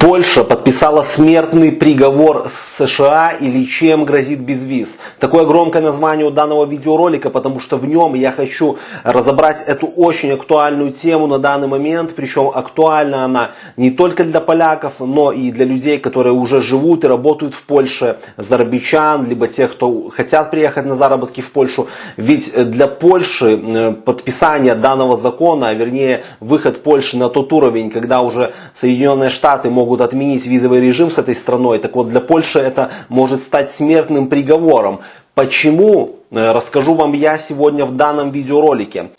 Польша подписала смертный приговор с США или чем грозит безвиз. Такое громкое название у данного видеоролика, потому что в нем я хочу разобрать эту очень актуальную тему на данный момент. Причем актуальна она не только для поляков, но и для людей, которые уже живут и работают в Польше, зарабичан, либо тех, кто хотят приехать на заработки в Польшу. Ведь для Польши э, подписание данного закона, а вернее выход Польши на тот уровень, когда уже Соединенные Штаты могут могут отменить визовый режим с этой страной. Так вот, для Польши это может стать смертным приговором. Почему? Э, расскажу вам я сегодня в данном видеоролике.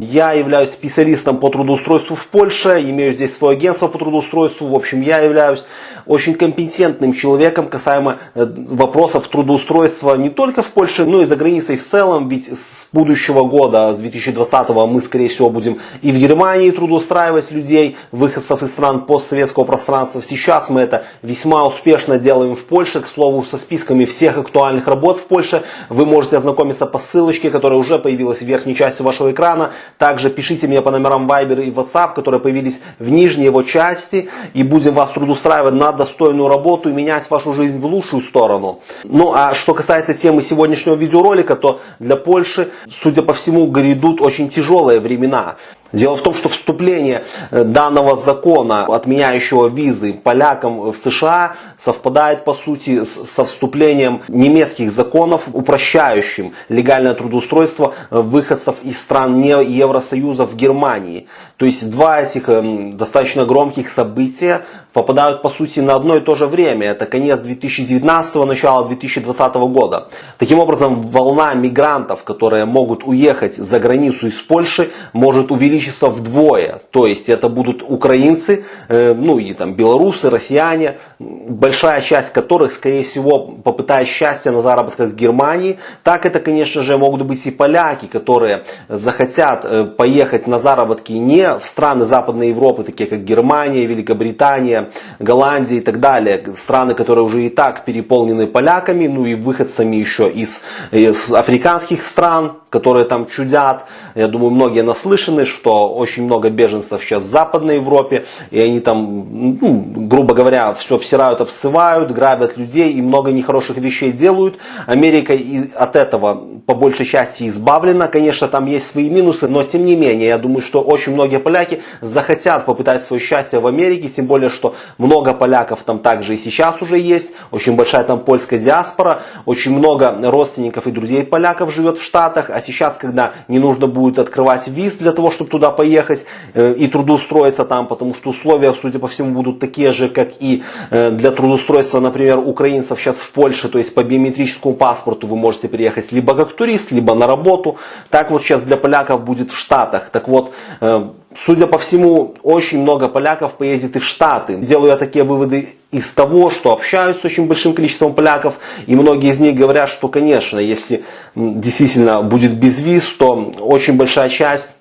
Я являюсь специалистом по трудоустройству в Польше, имею здесь свое агентство по трудоустройству. В общем, я являюсь очень компетентным человеком касаемо э, вопросов трудоустройства не только в Польше, но и за границей в целом. Ведь с будущего года, с 2020 мы, скорее всего, будем и в Германии трудоустраивать людей, выходцев из стран постсоветского пространства. Сейчас мы это весьма успешно делаем в Польше. К слову, со списками всех актуальных работ в Польше вы можете ознакомиться по ссылочке, которая уже появилась в верхней части вашего экрана. Также пишите мне по номерам Viber и WhatsApp, которые появились в нижней его части. И будем вас трудоустраивать на достойную работу и менять вашу жизнь в лучшую сторону. Ну а что касается темы сегодняшнего видеоролика, то для Польши, судя по всему, грядут очень тяжелые времена. Дело в том, что вступление э, данного закона, отменяющего визы полякам в США, совпадает по сути со вступлением немецких законов, упрощающим легальное трудоустройство э, выходцев из стран не Евросоюза в Германии. То есть два этих эм, достаточно громких события попадают по сути на одно и то же время. Это конец 2019, начало 2020 года. Таким образом, волна мигрантов, которые могут уехать за границу из Польши, может увеличиться вдвое. То есть это будут украинцы, э, ну и там белорусы, россияне, большая часть которых, скорее всего, попытает счастье на заработках в Германии. Так это, конечно же, могут быть и поляки, которые захотят э, поехать на заработки не в страны Западной Европы, такие как Германия, Великобритания, Голландия и так далее, страны, которые уже и так переполнены поляками, ну и выходцами еще из, из африканских стран, которые там чудят. Я думаю, многие наслышаны, что очень много беженцев сейчас в Западной Европе, и они там, ну, грубо говоря, все обсирают, обсывают, грабят людей и много нехороших вещей делают. Америка от этого по большей части избавлена. Конечно, там есть свои минусы, но тем не менее, я думаю, что очень многие поляки захотят попытать свое счастье в Америке, тем более, что много поляков там также и сейчас уже есть, очень большая там польская диаспора, очень много родственников и друзей поляков живет в Штатах, а сейчас, когда не нужно будет открывать виз для того, чтобы туда поехать э, и трудоустроиться там, потому что условия, судя по всему, будут такие же, как и э, для трудоустройства, например, украинцев сейчас в Польше, то есть по биометрическому паспорту вы можете приехать либо как турист, либо на работу. Так вот сейчас для поляков будет в Штатах. Так вот, э, Судя по всему, очень много поляков поедет и в Штаты. Делаю я такие выводы из того, что общаюсь с очень большим количеством поляков, и многие из них говорят, что, конечно, если действительно будет без виз, то очень большая часть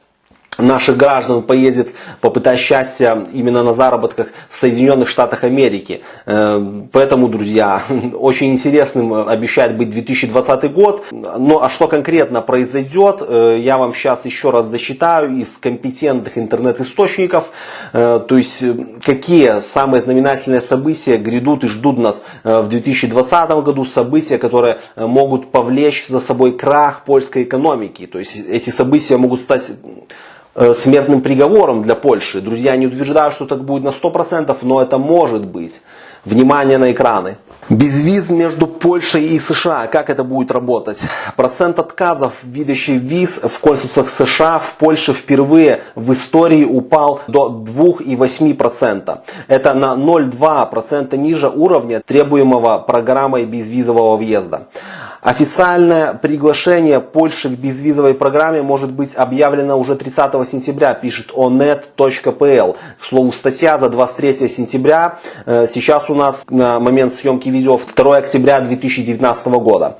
наших граждан поедет попытать счастья именно на заработках в Соединенных Штатах Америки. Э, поэтому, друзья, очень интересным обещает быть 2020 год. Ну а что конкретно произойдет, э, я вам сейчас еще раз досчитаю из компетентных интернет-источников. Э, то есть, какие самые знаменательные события грядут и ждут нас в 2020 году. События, которые могут повлечь за собой крах польской экономики. То есть, эти события могут стать смертным приговором для Польши. Друзья, не утверждаю, что так будет на 100%, но это может быть. Внимание на экраны. Безвиз между Польшей и США. Как это будет работать? Процент отказов в видящий виз в консульствах США в Польше впервые в истории упал до 2,8%. Это на 0,2% ниже уровня требуемого программой безвизового въезда. Официальное приглашение Польши к безвизовой программе может быть объявлено уже 30 сентября, пишет onet.pl. К слову, статья за 23 сентября. Э, сейчас у нас на момент съемки видео 2 октября 2019 года.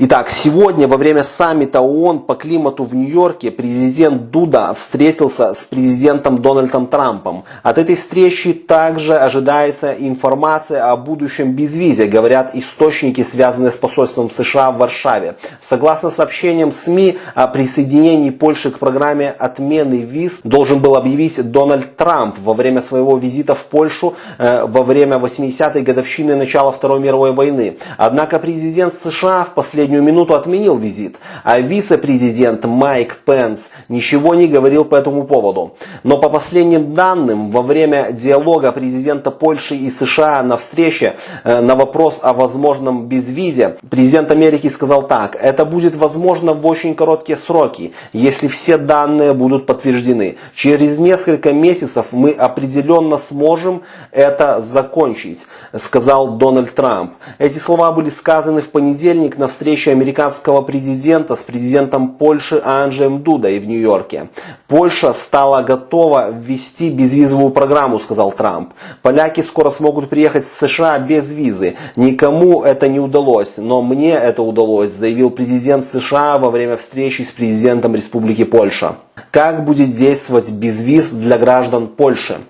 Итак, сегодня во время саммита ООН по климату в Нью-Йорке президент Дуда встретился с президентом Дональдом Трампом. От этой встречи также ожидается информация о будущем безвизе, говорят источники, связанные с посольством США в Варшаве. Согласно сообщениям СМИ о присоединении Польши к программе отмены виз должен был объявить Дональд Трамп во время своего визита в Польшу э, во время 80-й годовщины начала Второй мировой войны. Однако президент США в последнее последнюю минуту отменил визит, а вице-президент Майк Пенс ничего не говорил по этому поводу. Но по последним данным, во время диалога президента Польши и США на встрече э, на вопрос о возможном безвизе, президент Америки сказал так, это будет возможно в очень короткие сроки, если все данные будут подтверждены. Через несколько месяцев мы определенно сможем это закончить, сказал Дональд Трамп. Эти слова были сказаны в понедельник на встрече встречи американского президента с президентом Польши Анджеем Дудой в Нью-Йорке. Польша стала готова ввести безвизовую программу, сказал Трамп. Поляки скоро смогут приехать в США без визы. Никому это не удалось, но мне это удалось, заявил президент США во время встречи с президентом Республики Польша. Как будет действовать безвиз для граждан Польши?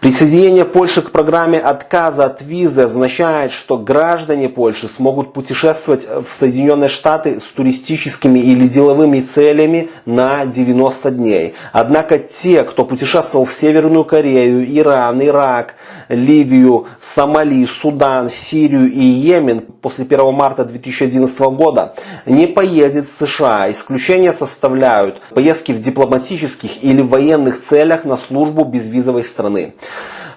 Присоединение Польши к программе отказа от визы означает, что граждане Польши смогут путешествовать в Соединенные Штаты с туристическими или деловыми целями на 90 дней. Однако те, кто путешествовал в Северную Корею, Иран, Ирак, Ливию, Сомали, Судан, Сирию и Йемен после 1 марта 2011 года, не поездят в США. Исключения составляют поездки в дипломатических или военных целях на службу безвизовой страны.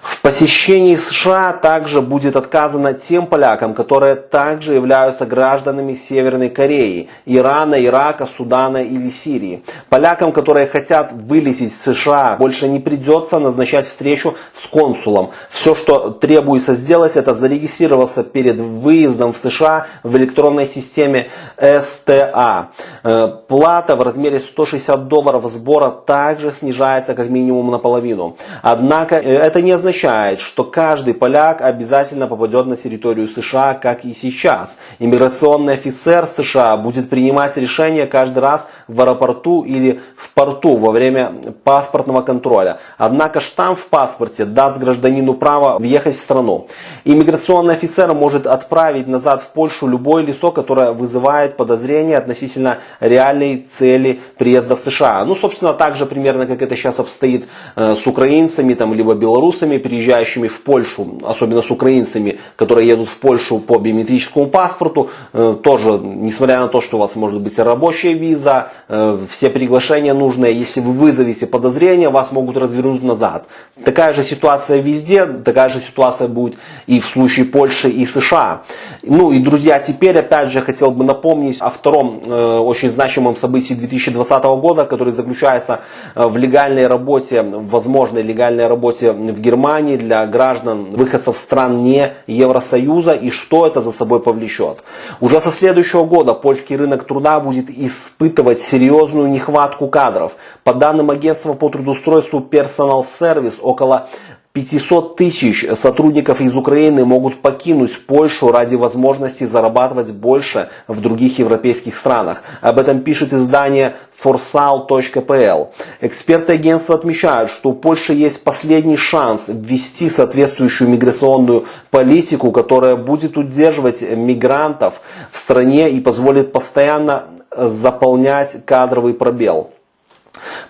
В посещении США также будет отказано тем полякам, которые также являются гражданами Северной Кореи, Ирана, Ирака, Судана или Сирии. Полякам, которые хотят вылететь в США, больше не придется назначать встречу с консулом. Все, что требуется сделать, это зарегистрироваться перед выездом в США в электронной системе СТА. Э, плата в размере 160 долларов сбора также снижается как минимум наполовину. Однако э, это не означает, означает, что каждый поляк обязательно попадет на территорию США, как и сейчас. Иммиграционный офицер США будет принимать решение каждый раз в аэропорту или в порту во время паспортного контроля. Однако штамп в паспорте даст гражданину право въехать в страну. Иммиграционный офицер может отправить назад в Польшу любое лицо, которое вызывает подозрения относительно реальной цели приезда в США. Ну, собственно, так же примерно, как это сейчас обстоит э, с украинцами, там, либо белорусами, приезжающими в Польшу, особенно с украинцами, которые едут в Польшу по биометрическому паспорту, э, тоже, несмотря на то, что у вас может быть рабочая виза, э, все приглашения нужные, если вы вызовете подозрения, вас могут развернуть назад. Такая же ситуация везде, такая же ситуация будет и в случае Польши и США. Ну и, друзья, теперь опять же хотел бы напомнить о втором э, очень значимом событии 2020 года, который заключается в легальной работе, возможной легальной работе в Германии, Германии для граждан выходцев стран не Евросоюза и что это за собой повлечет. Уже со следующего года польский рынок труда будет испытывать серьезную нехватку кадров. По данным агентства по трудоустройству Personal Service, около 500 тысяч сотрудников из Украины могут покинуть Польшу ради возможности зарабатывать больше в других европейских странах. Об этом пишет издание forsal.pl. Эксперты агентства отмечают, что у Польши есть последний шанс ввести соответствующую миграционную политику, которая будет удерживать мигрантов в стране и позволит постоянно заполнять кадровый пробел.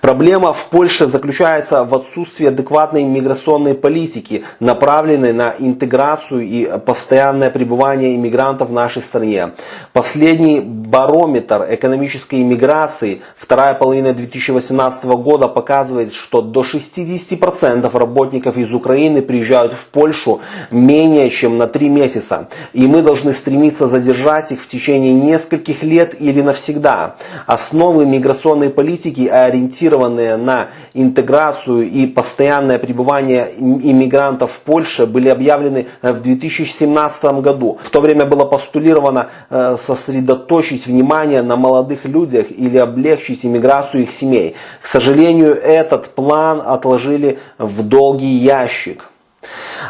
Проблема в Польше заключается в отсутствии адекватной миграционной политики, направленной на интеграцию и постоянное пребывание иммигрантов в нашей стране. Последний барометр экономической иммиграции, вторая половина 2018 года, показывает, что до 60% работников из Украины приезжают в Польшу менее чем на 3 месяца. И мы должны стремиться задержать их в течение нескольких лет или навсегда. Основы миграционной политики ориентированы ориентированные на интеграцию и постоянное пребывание иммигрантов в Польше были объявлены э, в 2017 году. В то время было постулировано э, сосредоточить внимание на молодых людях или облегчить иммиграцию их семей. К сожалению, этот план отложили в долгий ящик.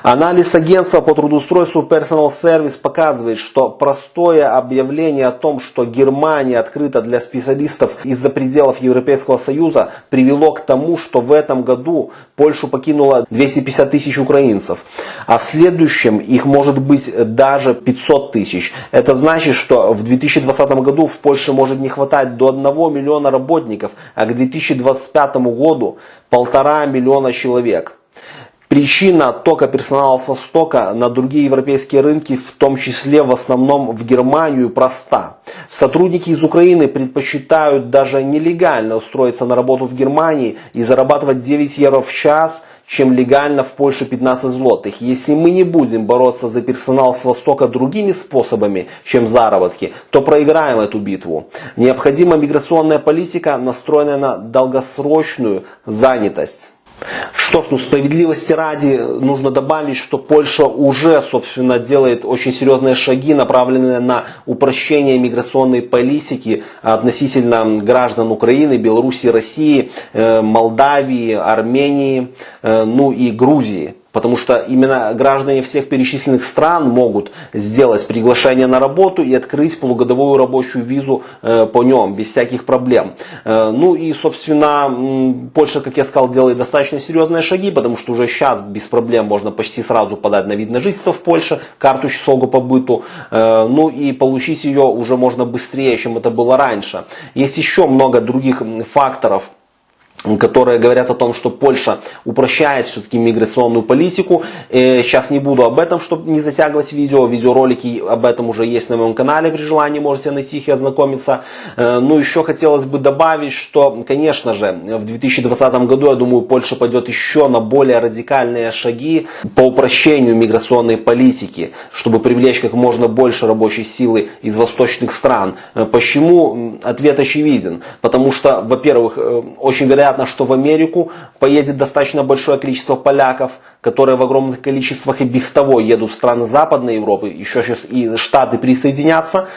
Анализ агентства по трудоустройству Personal Service показывает, что простое объявление о том, что Германия открыта для специалистов из-за пределов Европейского Союза, привело к тому, что в этом году Польшу покинуло 250 тысяч украинцев, а в следующем их может быть даже 500 тысяч. Это значит, что в 2020 году в Польше может не хватать до 1 миллиона работников, а к 2025 году полтора миллиона человек. Причина оттока персонала с Востока на другие европейские рынки, в том числе в основном в Германию, проста. Сотрудники из Украины предпочитают даже нелегально устроиться на работу в Германии и зарабатывать 9 евро в час, чем легально в Польше 15 злотых. Если мы не будем бороться за персонал с Востока другими способами, чем заработки, то проиграем эту битву. Необходима миграционная политика, настроенная на долгосрочную занятость. Что ж, ну справедливости ради нужно добавить, что Польша уже, собственно, делает очень серьезные шаги, направленные на упрощение миграционной политики относительно граждан Украины, Беларуси, России, э, Молдавии, Армении, э, ну и Грузии. Потому что именно граждане всех перечисленных стран могут сделать приглашение на работу и открыть полугодовую рабочую визу э, по нем, без всяких проблем. Э, ну и, собственно, Польша, как я сказал, делает достаточно серьезные шаги, потому что уже сейчас без проблем можно почти сразу подать на вид на жительство в Польше, карту часового по быту. Э, ну и получить ее уже можно быстрее, чем это было раньше. Есть еще много других факторов, которые говорят о том, что Польша упрощает все-таки миграционную политику. Сейчас не буду об этом, чтобы не затягивать видео. Видеоролики об этом уже есть на моем канале, при желании можете найти их и ознакомиться. Э, ну, еще хотелось бы добавить, что, конечно же, в 2020 году, я думаю, Польша пойдет еще на более радикальные шаги по упрощению миграционной политики, чтобы привлечь как можно больше рабочей силы из восточных стран. Э, почему? Ответ очевиден. Потому что, во-первых, э, очень вероятно, вероятно, что в Америку поедет достаточно большое количество поляков, которые в огромных количествах и без того едут в страны Западной Европы, еще сейчас и Штаты присоединятся.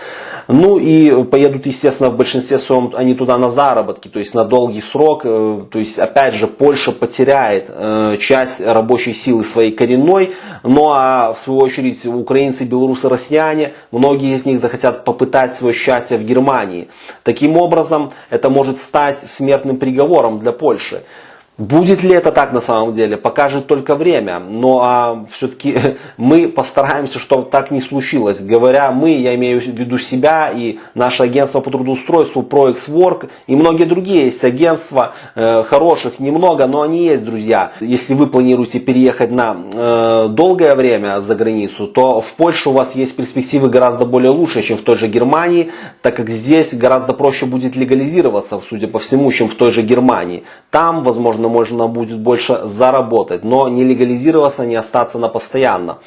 Ну и поедут, естественно, в большинстве своем они туда на заработки, то есть на долгий срок. Э, то есть, опять же, Польша потеряет э, часть рабочей силы своей коренной. Ну а в свою очередь украинцы, белорусы, россияне, многие из них захотят попытать свое счастье в Германии. Таким образом, это может стать смертным приговором для Польши. Будет ли это так на самом деле, покажет только время. Но а, все-таки мы постараемся, чтобы так не случилось. Говоря мы, я имею в виду себя и наше агентство по трудоустройству ProXWork и многие другие есть агентства, э, хороших немного, но они есть, друзья. Если вы планируете переехать на э, долгое время за границу, то в Польше у вас есть перспективы гораздо более лучше, чем в той же Германии, так как здесь гораздо проще будет легализироваться, судя по всему, чем в той же Германии. Там, возможно, можно будет больше заработать, но не легализироваться, не остаться на постоянно.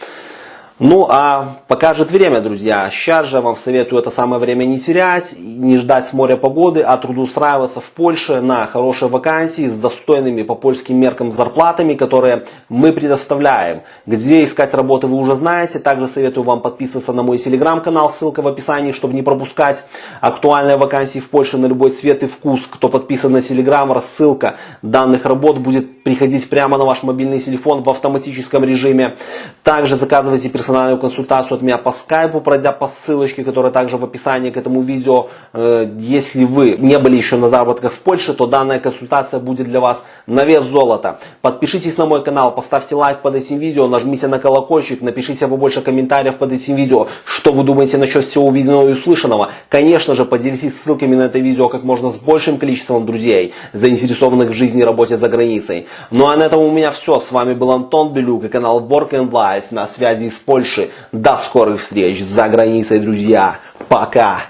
Ну а покажет время, друзья. Сейчас же вам советую это самое время не терять, не ждать с моря погоды, а трудоустраиваться в Польше на хорошие вакансии с достойными по польским меркам зарплатами, которые мы предоставляем. Где искать работу вы уже знаете. Также советую вам подписываться на мой телеграм-канал, ссылка в описании, чтобы не пропускать актуальные вакансии в Польше на любой цвет и вкус. Кто подписан на телеграм, рассылка данных работ будет приходить прямо на ваш мобильный телефон в автоматическом режиме. Также заказывайте персональную консультацию от меня по скайпу, пройдя по ссылочке, которая также в описании к этому видео. Э, если вы не были еще на заработках в Польше, то данная консультация будет для вас на вес золота. Подпишитесь на мой канал, поставьте лайк под этим видео, нажмите на колокольчик, напишите побольше комментариев под этим видео, что вы думаете насчет всего увиденного и услышанного. Конечно же, поделитесь ссылками на это видео как можно с большим количеством друзей, заинтересованных в жизни и работе за границей. Ну а на этом у меня все. С вами был Антон Белюк и канал Work and Life на связи с Польши. До скорых встреч за границей, друзья. Пока.